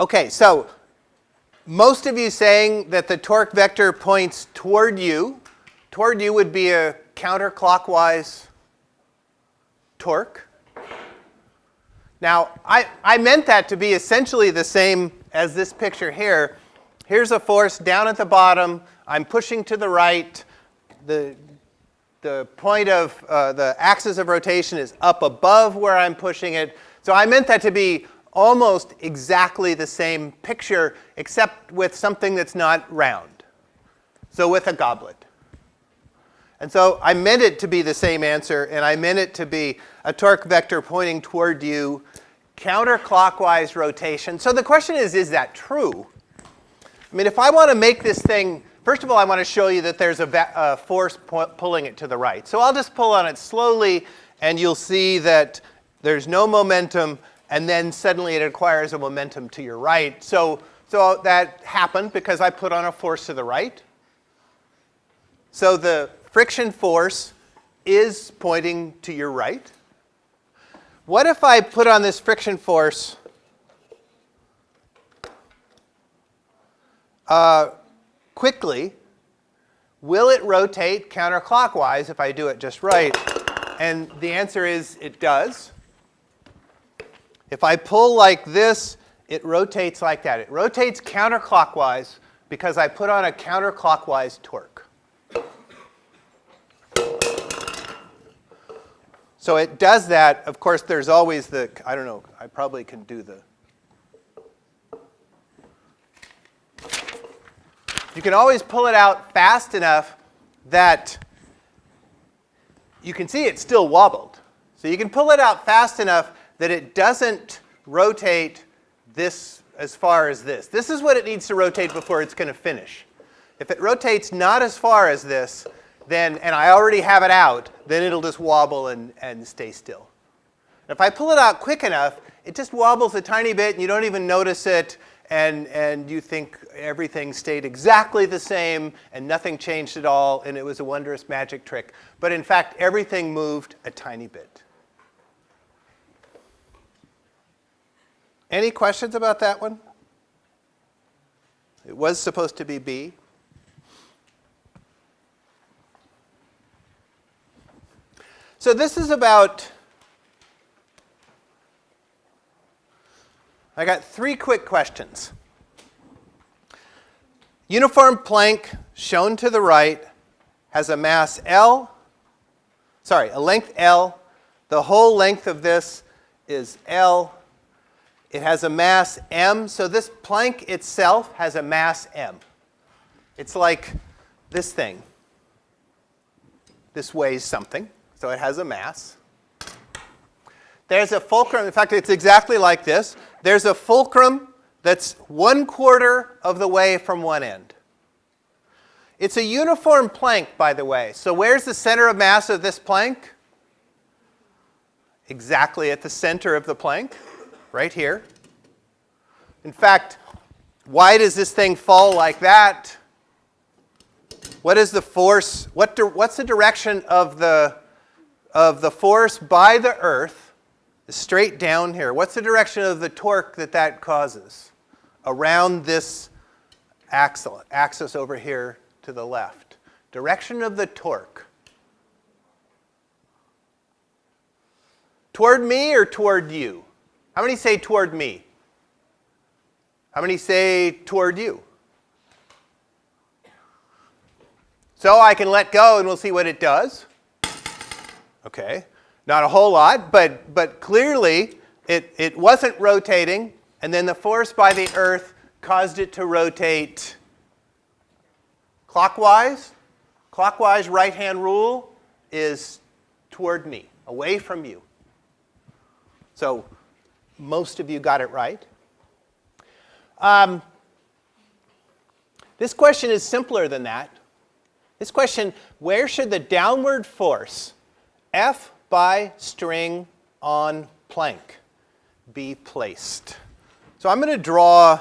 Okay, so most of you saying that the torque vector points toward you. Toward you would be a counterclockwise torque. Now, I, I meant that to be essentially the same as this picture here. Here's a force down at the bottom. I'm pushing to the right. The, the point of uh, the axis of rotation is up above where I'm pushing it. So I meant that to be almost exactly the same picture, except with something that's not round. So with a goblet. And so I meant it to be the same answer, and I meant it to be a torque vector pointing toward you, counterclockwise rotation. So the question is, is that true? I mean, if I want to make this thing, first of all, I want to show you that there's a, a force pulling it to the right. So I'll just pull on it slowly, and you'll see that there's no momentum, and then suddenly it acquires a momentum to your right. So, so that happened because I put on a force to the right. So the friction force is pointing to your right. What if I put on this friction force uh, quickly? Will it rotate counterclockwise if I do it just right? And the answer is it does. If I pull like this, it rotates like that. It rotates counterclockwise because I put on a counterclockwise torque. So it does that. Of course, there's always the, I don't know, I probably can do the. You can always pull it out fast enough that you can see it still wobbled. So you can pull it out fast enough that it doesn't rotate this as far as this. This is what it needs to rotate before it's going to finish. If it rotates not as far as this, then, and I already have it out, then it'll just wobble and, and stay still. If I pull it out quick enough, it just wobbles a tiny bit and you don't even notice it and, and you think everything stayed exactly the same and nothing changed at all and it was a wondrous magic trick. But in fact, everything moved a tiny bit. Any questions about that one? It was supposed to be B. So this is about, I got three quick questions. Uniform plank shown to the right has a mass L, sorry, a length L. The whole length of this is L. It has a mass M, so this plank itself has a mass M. It's like this thing. This weighs something. So it has a mass. There's a fulcrum. In fact, it's exactly like this. There's a fulcrum that's one quarter of the way from one end. It's a uniform plank, by the way. So where's the center of mass of this plank? Exactly at the center of the plank, right here. In fact, why does this thing fall like that? What is the force? What what's the direction of the of the force by the Earth straight down here. What's the direction of the torque that that causes around this axle, axis over here to the left? Direction of the torque. Toward me or toward you? How many say toward me? How many say toward you? So I can let go and we'll see what it does. Okay, not a whole lot, but, but clearly it, it wasn't rotating, and then the force by the Earth caused it to rotate clockwise. Clockwise right-hand rule is toward me, away from you. So most of you got it right. Um, this question is simpler than that. This question, where should the downward force F by string on plank be placed. So I'm going to draw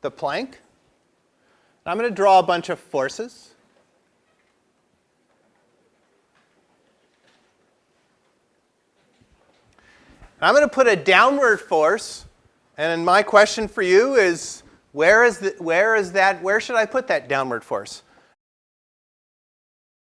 the plank. I'm going to draw a bunch of forces. I'm going to put a downward force, and my question for you is, where is, the, where is that, where should I put that downward force?